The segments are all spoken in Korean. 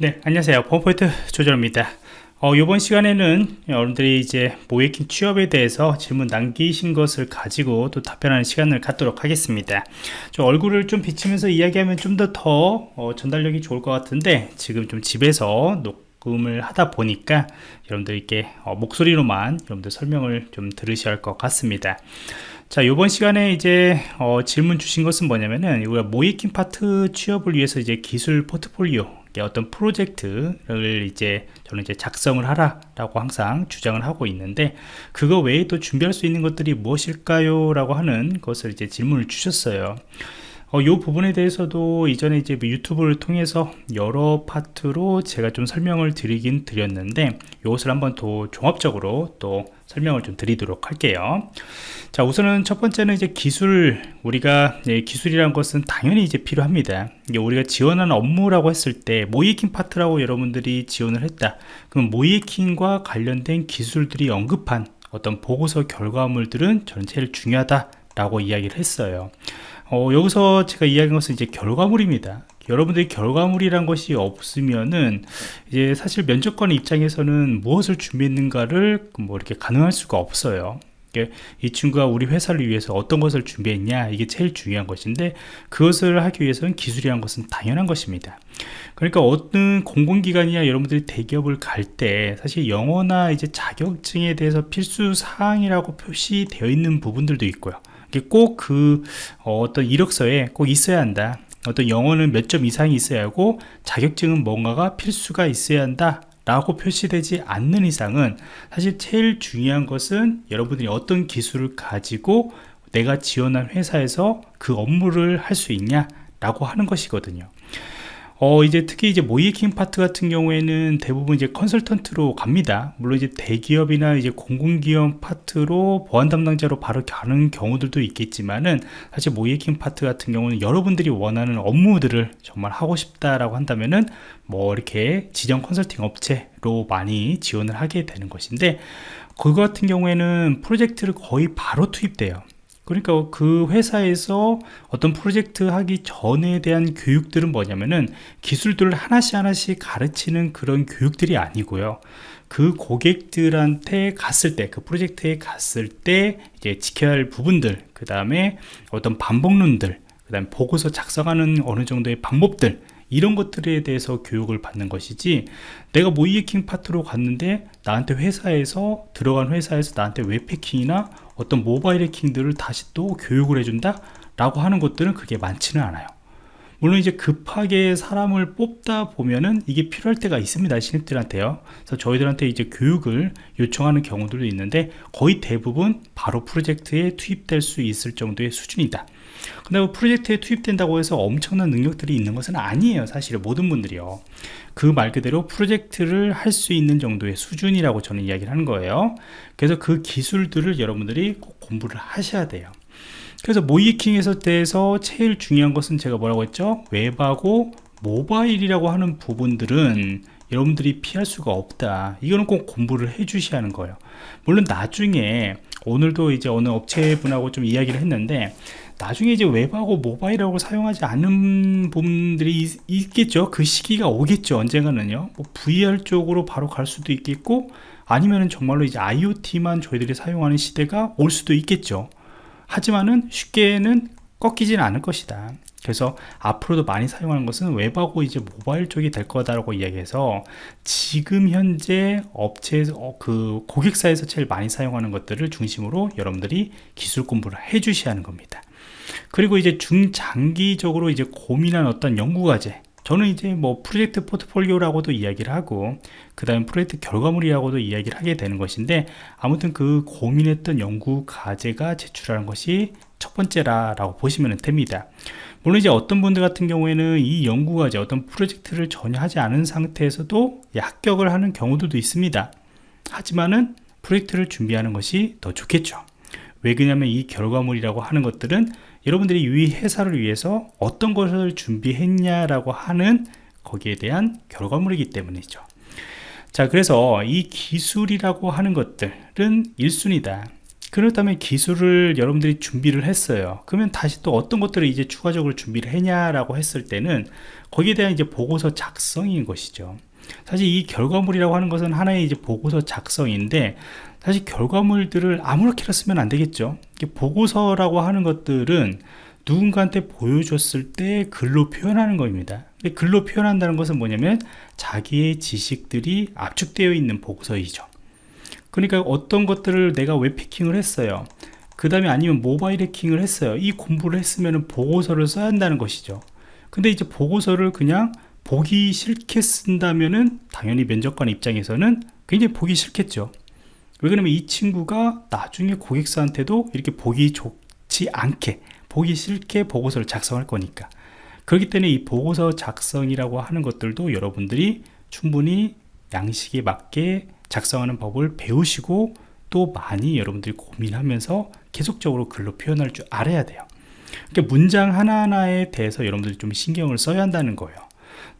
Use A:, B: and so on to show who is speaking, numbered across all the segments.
A: 네 안녕하세요. 펌포인트 조절입니다. 어, 이번 시간에는 여러분들이 이제 모이킹 취업에 대해서 질문 남기신 것을 가지고 또 답변하는 시간을 갖도록 하겠습니다. 좀 얼굴을 좀 비치면서 이야기하면 좀 더더 더, 어, 전달력이 좋을 것 같은데 지금 좀 집에서 녹음을 하다 보니까 여러분들께 어, 목소리로만 여러분들 설명을 좀 들으셔야 할 것 같습니다. 자 이번 시간에 이제 어, 질문 주신 것은 뭐냐면은 우리가 모이킹 파트 취업을 위해서 이제 기술 포트폴리오 어떤 프로젝트를 이제 저는 이제 작성을 하라라고 항상 주장을 하고 있는데 그거 외에 또 준비할 수 있는 것들이 무엇일까요? 라고 하는 것을 이제 질문을 주셨어요. 어, 이 부분에 대해서도 이전에 이제 뭐 유튜브를 통해서 여러 파트로 제가 좀 설명을 드리긴 드렸는데 이것을 한번 더 종합적으로 또 설명을 좀 드리도록 할게요. 자 우선은 첫 번째는 이제 기술. 우리가 예, 기술이란 것은 당연히 이제 필요합니다. 이게 우리가 지원하는 업무라고 했을 때 모의해킹 파트라고 여러분들이 지원을 했다. 그럼 모이킹과 관련된 기술들이 언급한 어떤 보고서 결과물들은 제일 중요하다 라고 이야기를 했어요 어, 여기서 제가 이야기한 것은 이제 결과물입니다. 여러분들이 결과물이란 것이 없으면은 이제 사실 면접관 입장에서는 무엇을 준비했는가를 뭐 이렇게 가능할 수가 없어요. 이 친구가 우리 회사를 위해서 어떤 것을 준비했냐 이게 제일 중요한 것인데 그것을 하기 위해서는 기술이란 것은 당연한 것입니다. 그러니까 어떤 공공기관이나 여러분들이 대기업을 갈 때 사실 영어나 이제 자격증에 대해서 필수 사항이라고 표시되어 있는 부분들도 있고요 꼭그 어, 어떤 이력서에 꼭 있어야 한다. 어떤 영어는 몇 점 이상이 있어야 하고 자격증은 뭔가가 필수가 있어야 한다 라고 표시되지 않는 이상은 사실 제일 중요한 것은 여러분들이 어떤 기술을 가지고 내가 지원한 회사에서 그 업무를 할 수 있냐 라고 하는 것이거든요 어, 이제 특히 이제 모의해킹 파트 같은 경우에는 대부분 이제 컨설턴트로 갑니다. 물론 이제 대기업이나 이제 공공기업 파트로 보안 담당자로 바로 가는 경우들도 있겠지만은 사실 모의해킹 파트 같은 경우는 여러분들이 원하는 업무들을 정말 하고 싶다라고 한다면은 뭐 이렇게 지정 컨설팅 업체로 많이 지원을 하게 되는 것인데 그거 같은 경우에는 프로젝트를 거의 바로 투입돼요. 그러니까 그 회사에서 어떤 프로젝트 하기 전에 대한 교육들은 뭐냐면은 기술들을 하나씩 하나씩 가르치는 그런 교육들이 아니고요. 그 고객들한테 갔을 때 그 프로젝트에 갔을 때 이제 지켜야 할 부분들 그 다음에 어떤 반복론들 그 다음에 보고서 작성하는 어느 정도의 방법들 이런 것들에 대해서 교육을 받는 것이지 내가 모이에킹 파트로 갔는데 나한테 회사에서 들어간 회사에서 나한테 웹패킹이나 어떤 모바일 해킹들을 다시 또 교육을 해준다 라고 하는 것들은 그게 많지는 않아요. 물론 이제 급하게 사람을 뽑다 보면은 이게 필요할 때가 있습니다 신입들한테요. 그래서 저희들한테 이제 교육을 요청하는 경우들도 있는데 거의 대부분 바로 프로젝트에 투입될 수 있을 정도의 수준이다 근데 뭐 프로젝트에 투입된다고 해서 엄청난 능력들이 있는 것은 아니에요 사실 모든 분들이요. 그 말 그대로 프로젝트를 할 수 있는 정도의 수준이라고 저는 이야기를 하는 거예요. 그래서 그 기술들을 여러분들이 꼭 공부를 하셔야 돼요. 그래서 모이킹에서 대해서 제일 중요한 것은 제가 뭐라고 했죠? 웹하고 모바일이라고 하는 부분들은 여러분들이 피할 수가 없다. 이거는 꼭 공부를 해 주셔야 하는 거예요. 물론 나중에 오늘도 이제 어느 업체분하고 좀 이야기를 했는데 나중에 이제 웹하고 모바일하고 사용하지 않는 부분들이 있, 겠죠그 시기가 오겠죠 언젠가는요. 뭐 VR 쪽으로 바로 갈 수도 있겠고 아니면은 정말로 이제 IoT만 저희들이 사용하는 시대가 올 수도 있겠죠. 하지만은 쉽게는 꺾이지는 않을 것이다. 그래서 앞으로도 많이 사용하는 것은 웹하고 이제 모바일 쪽이 될 거다라고 이야기해서 지금 현재 업체에서 어, 그 고객사에서 제일 많이 사용하는 것들을 중심으로 여러분들이 기술 공부를 해 주셔야 하는 겁니다 그리고 이제 중장기적으로 이제 고민한 어떤 연구과제. 저는 이제 뭐 프로젝트 포트폴리오라고도 이야기를 하고 그 다음 프로젝트 결과물이라고도 이야기를 하게 되는 것인데 아무튼 그 고민했던 연구 과제가 제출하는 것이 첫 번째라고 보시면 됩니다. 물론 이제 어떤 분들 같은 경우에는 이 연구 과제 어떤 프로젝트를 전혀 하지 않은 상태에서도 합격을 하는 경우들도 있습니다. 하지만은 프로젝트를 준비하는 것이 더 좋겠죠 왜 그러냐면 이 결과물이라고 하는 것들은 여러분들이 이 회사를 위해서 어떤 것을 준비했냐라고 하는 거기에 대한 결과물이기 때문이죠. 자 그래서 이 기술이라고 하는 것들은 1순위다. 그렇다면 기술을 여러분들이 준비를 했어요. 그러면 다시 또 어떤 것들을 이제 추가적으로 준비를 했냐라고 했을 때는 거기에 대한 이제 보고서 작성인 것이죠. 사실 이 결과물이라고 하는 것은 하나의 이제 보고서 작성인데 사실 결과물들을 아무렇게나 쓰면 안 되겠죠. 보고서라고 하는 것들은 누군가한테 보여줬을 때 글로 표현하는 겁니다. 글로 표현한다는 것은 뭐냐면 자기의 지식들이 압축되어 있는 보고서이죠. 그러니까 어떤 것들을 내가 웹패킹을 했어요. 그 다음에 아니면 모바일 해킹을 했어요. 이 공부를 했으면 보고서를 써야 한다는 것이죠. 근데 이제 보고서를 그냥 보기 싫게 쓴다면은 당연히 면접관 입장에서는 굉장히 보기 싫겠죠 왜 그러면 이 친구가 나중에 고객사한테도 이렇게 보기 좋지 않게 보기 싫게 보고서를 작성할 거니까. 그렇기 때문에 이 보고서 작성이라고 하는 것들도 여러분들이 충분히 양식에 맞게 작성하는 법을 배우시고 또 많이 여러분들이 고민하면서 계속적으로 글로 표현할 줄 알아야 돼요. 그러니까 문장 하나하나에 대해서 여러분들이 좀 신경을 써야 한다는 거예요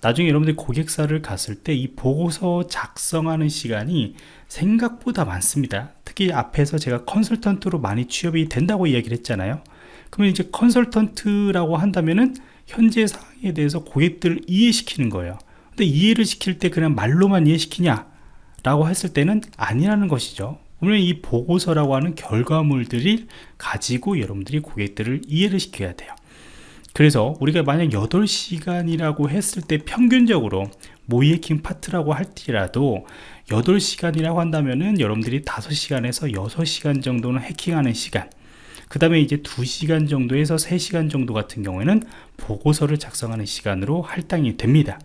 A: 나중에 여러분들이 고객사를 갔을 때 이 보고서 작성하는 시간이 생각보다 많습니다. 특히 앞에서 제가 컨설턴트로 많이 취업이 된다고 이야기를 했잖아요. 그러면 이제 컨설턴트라고 한다면은 현재 상황에 대해서 고객들을 이해시키는 거예요. 근데 이해를 시킬 때 그냥 말로만 이해시키냐 라고 했을 때는 아니라는 것이죠. 물론 이 보고서라고 하는 결과물들이 가지고 여러분들이 고객들을 이해를 시켜야 돼요 그래서 우리가 만약 8시간이라고 했을 때 평균적으로 모의해킹 파트라고 할지라도 8시간이라고 한다면은 여러분들이 5시간에서 6시간 정도는 해킹하는 시간 그 다음에 이제 2시간 정도에서 3시간 정도 같은 경우에는 보고서를 작성하는 시간으로 할당이 됩니다.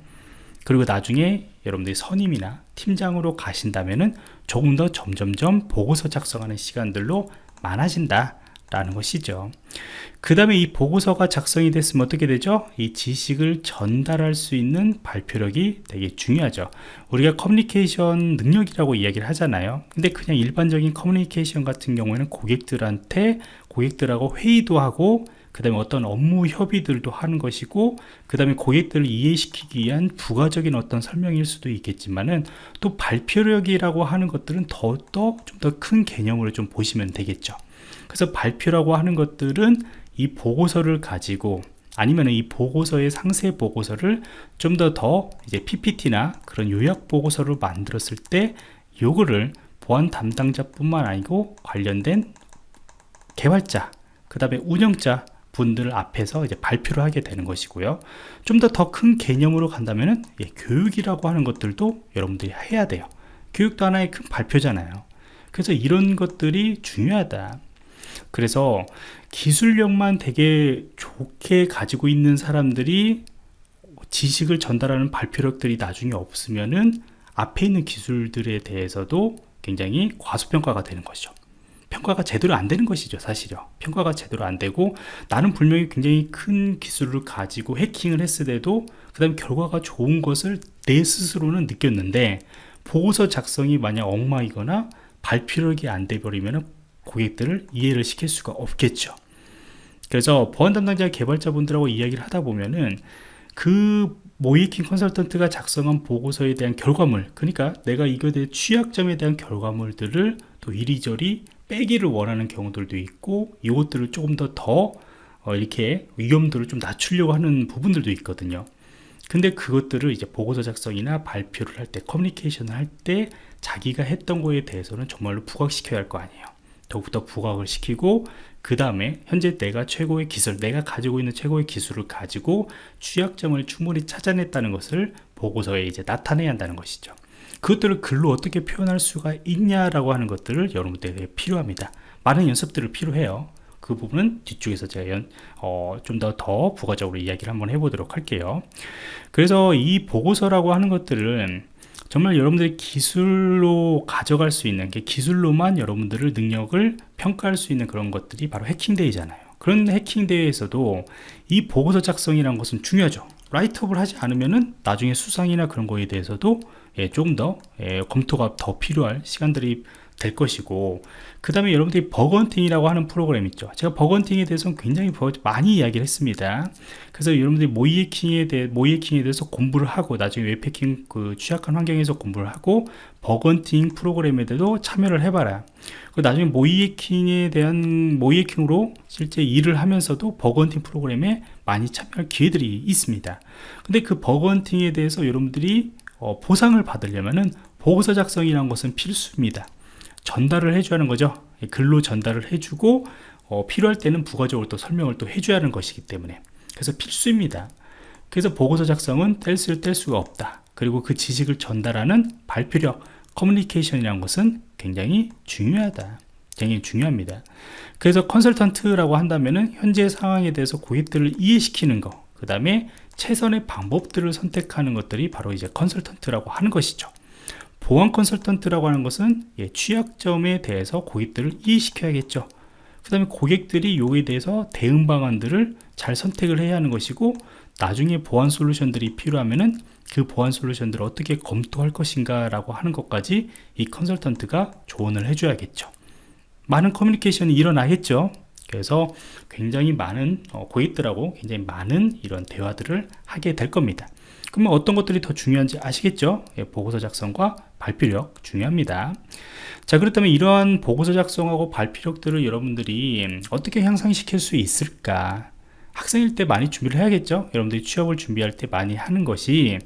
A: 그리고 나중에 여러분들이 선임이나 팀장으로 가신다면은 조금 더 점점점 보고서 작성하는 시간들로 많아진다 라는 것이죠. 그 다음에 이 보고서가 작성이 됐으면 어떻게 되죠? 이 지식을 전달할 수 있는 발표력이 되게 중요하죠. 우리가 커뮤니케이션 능력이라고 이야기를 하잖아요. 근데 그냥 일반적인 커뮤니케이션 같은 경우에는 고객들한테 고객들하고 회의도 하고 그 다음에 어떤 업무 협의들도 하는 것이고 그 다음에 고객들을 이해시키기 위한 부가적인 어떤 설명일 수도 있겠지만은 또 발표력이라고 하는 것들은 더더 좀 더 큰 개념으로 좀 보시면 되겠죠 그래서 발표라고 하는 것들은 이 보고서를 가지고 아니면 이 보고서의 상세 보고서를 좀더더 이제 PPT나 그런 요약 보고서를 만들었을 때 요거를 보안 담당자뿐만 아니고 관련된 개발자 그 다음에 운영자 분들 앞에서 이제 발표를 하게 되는 것이고요. 좀 더 더 큰 개념으로 간다면은 예, 교육이라고 하는 것들도 여러분들이 해야 돼요. 교육도 하나의 큰 발표잖아요. 그래서 이런 것들이 중요하다 그래서 기술력만 되게 좋게 가지고 있는 사람들이 지식을 전달하는 발표력들이 나중에 없으면은 앞에 있는 기술들에 대해서도 굉장히 과소평가가 되는 것이죠. 평가가 제대로 안 되는 것이죠 사실요. 평가가 제대로 안 되고 나는 분명히 굉장히 큰 기술을 가지고 해킹을 했을 때도 그 다음에 결과가 좋은 것을 내 스스로는 느꼈는데 보고서 작성이 만약 엉망이거나 발표력이 안 돼 버리면 고객들을 이해를 시킬 수가 없겠죠. 그래서 보안 담당자 개발자분들하고 이야기를 하다 보면은 그 모이킹 컨설턴트가 작성한 보고서에 대한 결과물 그러니까 내가 이거에 대해 취약점에 대한 결과물들을 또 이리저리 빼기를 원하는 경우들도 있고 이것들을 조금 더더 어, 이렇게 위험도를 좀 낮추려고 하는 부분들도 있거든요. 근데 그것들을 이제 보고서 작성이나 발표를 할 때 커뮤니케이션을 할 때 자기가 했던 거에 대해서는 정말로 부각시켜야 할 거 아니에요 더욱더 부각을 시키고 그 다음에 현재 내가 최고의 기술 내가 가지고 있는 최고의 기술을 가지고 취약점을 충분히 찾아냈다는 것을 보고서에 이제 나타내야 한다는 것이죠. 그것들을 글로 어떻게 표현할 수가 있냐라고 하는 것들을 여러분들에게 필요합니다. 많은 연습들을 필요해요. 그 부분은 뒤쪽에서 제가 어, 좀 더 더 부가적으로 이야기를 한번 해보도록 할게요. 그래서 이 보고서라고 하는 것들은 정말 여러분들이 기술로 가져갈 수 있는 게 기술로만 여러분들을 능력을 평가할 수 있는 그런 것들이 바로 해킹대회잖아요. 그런 해킹대회에서도 이 보고서 작성이라는 것은 중요하죠. write-up을 하지 않으면은 나중에 수상이나 그런 거에 대해서도 예, 조금 더 예, 검토가 더 필요할 시간들이 될 것이고 그 다음에 여러분들이 bug hunting이라고 하는 프로그램 있죠. 제가 bug hunting에 대해서는 굉장히 많이 이야기를 했습니다. 그래서 여러분들이 모의해킹에 대해 모의해킹에 대해서 공부를 하고 나중에 웹해킹 그 취약한 환경에서 공부를 하고 bug hunting 프로그램에도 참여를 해봐라. 그 나중에 모의해킹에 대한 모의해킹으로 실제 일을 하면서도 bug hunting 프로그램에 많이 참여할 기회들이 있습니다. 근데 그 bug hunting에 대해서 여러분들이 어, 보상을 받으려면은 보고서 작성이라는 것은 필수입니다 전달을 해줘야 하는 거죠. 글로 전달을 해주고 어, 필요할 때는 부가적으로 또 설명을 또 해줘야 하는 것이기 때문에. 그래서 필수입니다. 그래서 보고서 작성은 뗄 수, 뗄 수가 없다. 그리고 그 지식을 전달하는 발표력 커뮤니케이션이라는 것은 굉장히 중요하다. 굉장히 중요합니다. 그래서 컨설턴트라고 한다면은 현재 상황에 대해서 고객들을 이해시키는 거 그 다음에 최선의 방법들을 선택하는 것들이 바로 이제 컨설턴트라고 하는 것이죠 보안 컨설턴트라고 하는 것은 예, 취약점에 대해서 고객들을 이해시켜야겠죠. 그 다음에 고객들이 요에 대해서 대응 방안들을 잘 선택을 해야 하는 것이고 나중에 보안 솔루션들이 필요하면은 그 보안 솔루션들을 어떻게 검토할 것인가 라고 하는 것까지 이 컨설턴트가 조언을 해줘야겠죠. 많은 커뮤니케이션이 일어나겠죠. 그래서 굉장히 많은 어, 고객들하고 굉장히 많은 이런 대화들을 하게 될 겁니다 그러면 어떤 것들이 더 중요한지 아시겠죠? 예, 보고서 작성과 발표력 중요합니다. 자 그렇다면 이러한 보고서 작성하고 발표력들을 여러분들이 어떻게 향상시킬 수 있을까? 학생일 때 많이 준비를 해야겠죠? 여러분들이 취업을 준비할 때 많이 하는 것이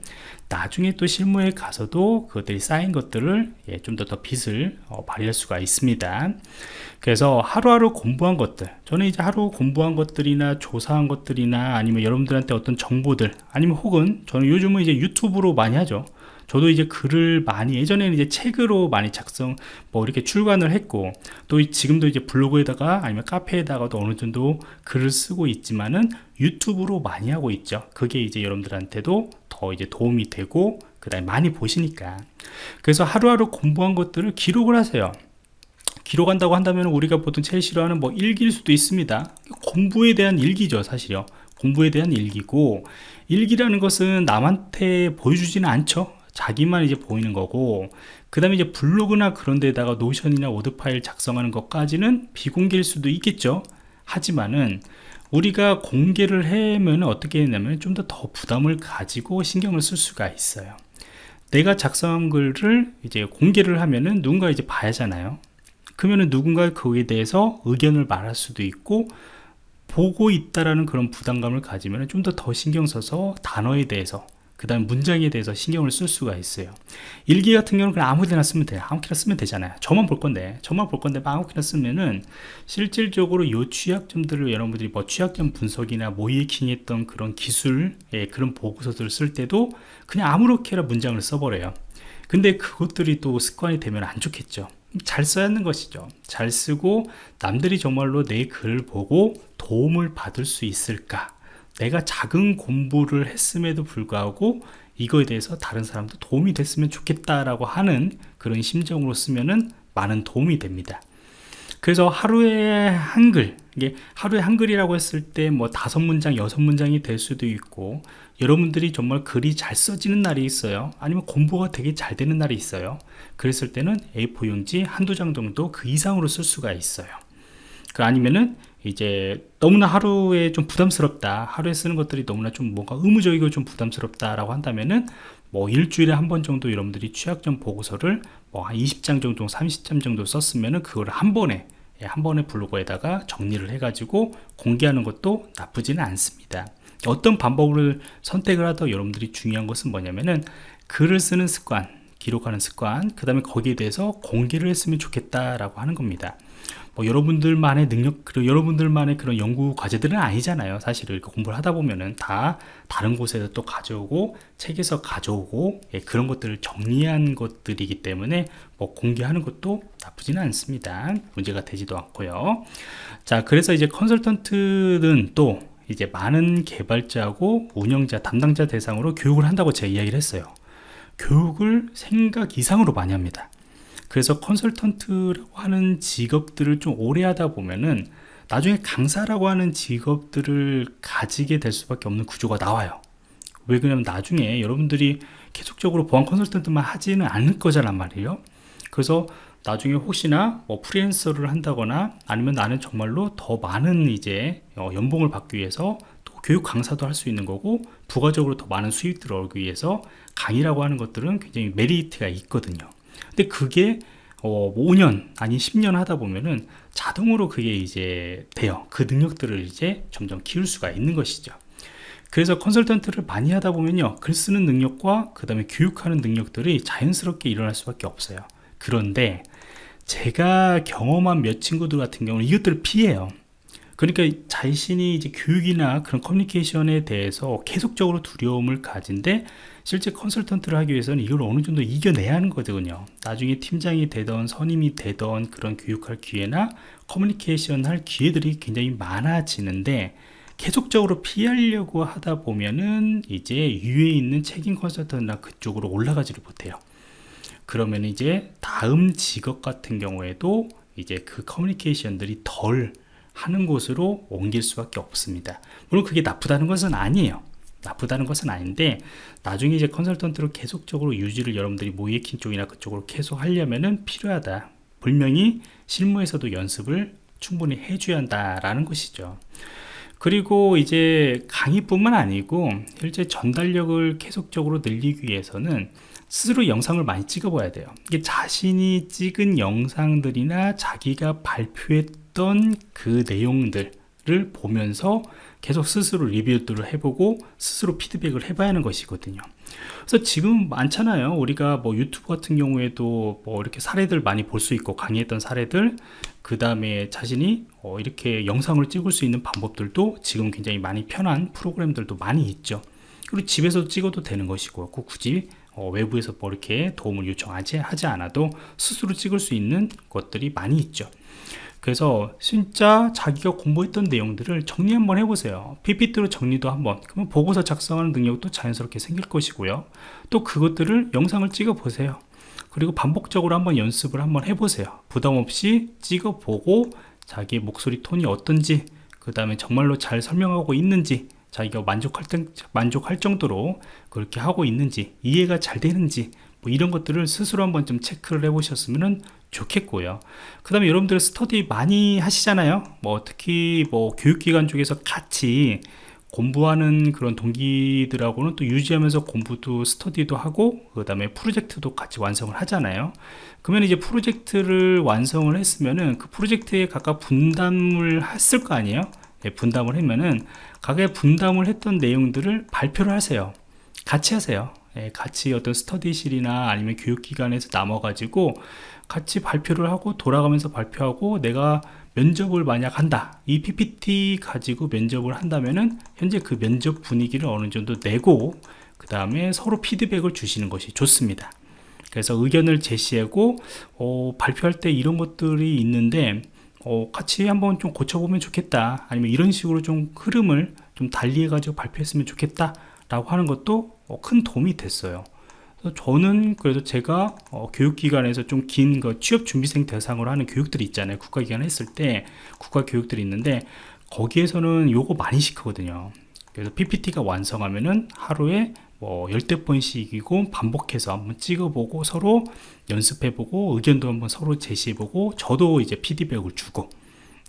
A: 나중에 또 실무에 가서도 그것들이 쌓인 것들을 예, 좀더 더 빛을 어, 발휘할 수가 있습니다. 그래서 하루하루 공부한 것들 저는 이제 하루 공부한 것들이나 조사한 것들이나 아니면 여러분들한테 어떤 정보들 아니면 혹은 저는 요즘은 이제 유튜브로 많이 하죠 저도 이제 글을 많이 예전에는 이제 책으로 많이 작성 뭐 이렇게 출간을 했고 또 지금도 이제 블로그에다가 아니면 카페에다가도 어느 정도 글을 쓰고 있지만은 유튜브로 많이 하고 있죠. 그게 이제 여러분들한테도 더 이제 도움이 되고 그 다음에 많이 보시니까. 그래서 하루하루 공부한 것들을 기록을 하세요. 기록한다고 한다면 우리가 보통 제일 싫어하는 뭐 일기일 수도 있습니다. 공부에 대한 일기죠 사실요. 공부에 대한 일기고 일기라는 것은 남한테 보여주지는 않죠 자기만 이제 보이는 거고 그 다음에 이제 블로그나 그런 데다가 노션이나 워드 파일 작성하는 것까지는 비공개일 수도 있겠죠. 하지만은 우리가 공개를 하면 어떻게 했냐면 좀 더 더 부담을 가지고 신경을 쓸 수가 있어요. 내가 작성한 글을 이제 공개를 하면은 누군가 이제 봐야잖아요. 그러면은 누군가 거기에 대해서 의견을 말할 수도 있고 보고 있다라는 그런 부담감을 가지면 좀 더 더 신경 써서 단어에 대해서 그 다음 문장에 대해서 신경을 쓸 수가 있어요. 일기 같은 경우는 그냥 아무데나 쓰면 돼요. 아무렇게나 쓰면 되잖아요. 저만 볼 건데 저만 볼 건데 아무렇게나 쓰면은 실질적으로 요 취약점들을 여러분들이 뭐 취약점 분석이나 모이킹 했던 그런 기술 예, 그런 보고서들을 쓸 때도 그냥 아무렇게나 문장을 써버려요. 근데 그것들이 또 습관이 되면 안 좋겠죠. 잘 써야 하는 것이죠. 잘 쓰고 남들이 정말로 내 글을 보고 도움을 받을 수 있을까 내가 작은 공부를 했음에도 불구하고 이거에 대해서 다른 사람도 도움이 됐으면 좋겠다라고 하는 그런 심정으로 쓰면은 많은 도움이 됩니다. 그래서 하루에 한글 이게 하루에 한글이라고 했을 때 뭐 다섯 문장 여섯 문장이 될 수도 있고 여러분들이 정말 글이 잘 써지는 날이 있어요. 아니면 공부가 되게 잘 되는 날이 있어요. 그랬을 때는 A4 용지 한두 장 정도 그 이상으로 쓸 수가 있어요. 그 아니면은 이제 너무나 하루에 좀 부담스럽다. 하루에 쓰는 것들이 너무나 좀 뭔가 의무적이고 좀 부담스럽다 라고 한다면은 뭐 일주일에 한 번 정도 여러분들이 취약점 보고서를 뭐 한 20장 정도 30장 정도 썼으면은 그거를 한 번에 예, 한 번에 블로그에다가 정리를 해 가지고 공개하는 것도 나쁘지는 않습니다. 어떤 방법을 선택을 하더 여러분들이 중요한 것은 뭐냐면은 글을 쓰는 습관 기록하는 습관 그 다음에 거기에 대해서 공개를 했으면 좋겠다라고 하는 겁니다 뭐 여러분들만의 능력 그리고 여러분들만의 그런 연구 과제들은 아니잖아요 사실 이렇게 공부를 하다 보면은 다 다른 곳에서 또 가져오고 책에서 가져오고 예, 그런 것들을 정리한 것들이기 때문에 뭐 공개하는 것도 나쁘지는 않습니다. 문제가 되지도 않고요. 자 그래서 이제 컨설턴트는 또 이제 많은 개발자하고 운영자 담당자 대상으로 교육을 한다고 제가 이야기를 했어요. 교육을 생각 이상으로 많이 합니다 그래서 컨설턴트라고 하는 직업들을 좀 오래 하다 보면은 나중에 강사라고 하는 직업들을 가지게 될 수밖에 없는 구조가 나와요. 왜 그러냐면 나중에 여러분들이 계속적으로 보안 컨설턴트만 하지는 않을 거잖아 말이에요. 그래서 나중에 혹시나 뭐 프리랜서를 한다거나 아니면 나는 정말로 더 많은 이제 어, 연봉을 받기 위해서 또 교육 강사도 할 수 있는 거고 부가적으로 더 많은 수익들을 얻기 위해서 강의라고 하는 것들은 굉장히 메리트가 있거든요 근데 그게 어, 5년 아니 10년 하다 보면은 자동으로 그게 이제 돼요. 그 능력들을 이제 점점 키울 수가 있는 것이죠. 그래서 컨설턴트를 많이 하다 보면요. 글 쓰는 능력과 그 다음에 교육하는 능력들이 자연스럽게 일어날 수밖에 없어요. 그런데 제가 경험한 몇 친구들 같은 경우는 이것들을 피해요 그러니까 자신이 이제 교육이나 그런 커뮤니케이션에 대해서 계속적으로 두려움을 가진데 실제 컨설턴트를 하기 위해서는 이걸 어느 정도 이겨내야 하는 거거든요. 나중에 팀장이 되던 선임이 되던 그런 교육할 기회나 커뮤니케이션 할 기회들이 굉장히 많아지는데 계속적으로 피하려고 하다 보면은 이제 위에 있는 책임 컨설턴트나 그쪽으로 올라가지를 못해요. 그러면 이제 다음 직업 같은 경우에도 이제 그 커뮤니케이션들이 덜 하는 곳으로 옮길 수밖에 없습니다. 물론 그게 나쁘다는 것은 아니에요. 나쁘다는 것은 아닌데 나중에 이제 컨설턴트로 계속적으로 유지를 여러분들이 모이에킹 쪽이나 그쪽으로 계속 하려면은 필요하다. 분명히 실무에서도 연습을 충분히 해줘야 한다라는 것이죠. 그리고 이제 강의뿐만 아니고 실제 전달력을 계속적으로 늘리기 위해서는 스스로 영상을 많이 찍어 봐야 돼요. 이게 자신이 찍은 영상들이나 자기가 발표했던 그 내용들을 보면서 계속 스스로 리뷰들을 해보고 스스로 피드백을 해봐야 하는 것이거든요. 그래서 지금 많잖아요. 우리가 뭐 유튜브 같은 경우에도 뭐 이렇게 사례들 많이 볼 수 있고 강의했던 사례들 그 다음에 자신이 어 이렇게 영상을 찍을 수 있는 방법들도 지금 굉장히 많이 편한 프로그램들도 많이 있죠. 그리고 집에서 찍어도 되는 것이고 꼭 굳이 어, 외부에서 뭐 이렇게 도움을 요청하지 하지 않아도 스스로 찍을 수 있는 것들이 많이 있죠 그래서 진짜 자기가 공부했던 내용들을 정리 한번 해보세요. PPT로 정리도 한번. 그러면 보고서 작성하는 능력도 자연스럽게 생길 것이고요. 또 그것들을 영상을 찍어 보세요. 그리고 반복적으로 한번 연습을 한번 해보세요. 부담없이 찍어 보고 자기의 목소리 톤이 어떤지 그 다음에 정말로 잘 설명하고 있는지 자기가 만족할, 만족할 정도로 그렇게 하고 있는지 이해가 잘 되는지 뭐 이런 것들을 스스로 한번 좀 체크를 해 보셨으면 좋겠고요. 그 다음에 여러분들 스터디 많이 하시잖아요. 뭐 특히 뭐 교육기관 쪽에서 같이 공부하는 그런 동기들하고는 또 유지하면서 공부도 스터디도 하고 그 다음에 프로젝트도 같이 완성을 하잖아요. 그러면 이제 프로젝트를 완성을 했으면은 그 프로젝트에 각각 분담을 했을 거 아니에요? 예, 분담을 하면은 각각 분담을 했던 내용들을 발표를 하세요. 같이 하세요. 예, 같이 어떤 스터디실이나 아니면 교육기관에서 남아 가지고 같이 발표를 하고 돌아가면서 발표하고 내가 면접을 만약 한다 이 PPT 가지고 면접을 한다면은 현재 그 면접 분위기를 어느 정도 내고 그 다음에 서로 피드백을 주시는 것이 좋습니다. 그래서 의견을 제시하고 어, 발표할 때 이런 것들이 있는데 어, 같이 한번 좀 고쳐보면 좋겠다 아니면 이런 식으로 좀 흐름을 좀 달리 해 가지고 발표했으면 좋겠다 라고 하는 것도 어, 큰 도움이 됐어요 저는 그래도 제가 어, 교육기관에서 좀 긴 그 취업준비생 대상으로 하는 교육들이 있잖아요. 국가기관 했을 때 국가교육들이 있는데 거기에서는 요거 많이 시키거든요. 그래서 PPT가 완성하면은 하루에 뭐 열대 번씩이고 반복해서 한번 찍어보고 서로 연습해보고 의견도 한번 서로 제시해보고 저도 이제 피드백을 주고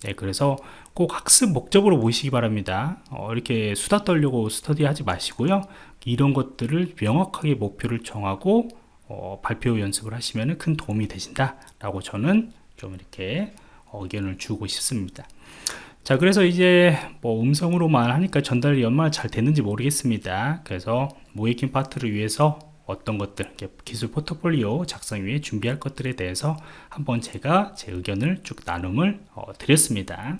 A: 네, 그래서 꼭 학습 목적으로 모시기 바랍니다. 어, 이렇게 수다 떨려고 스터디 하지 마시고요. 이런 것들을 명확하게 목표를 정하고 어, 발표 연습을 하시면 큰 도움이 되신다. 라고 저는 좀 이렇게 의견을 주고 싶습니다. 자 그래서 이제 뭐 음성으로만 하니까 전달이 얼마나 잘 됐는지 모르겠습니다. 그래서 모이킹 파트를 위해서 어떤 것들 기술 포트폴리오 작성 위해 준비할 것들에 대해서 한번 제가 제 의견을 쭉 나눔을 어, 드렸습니다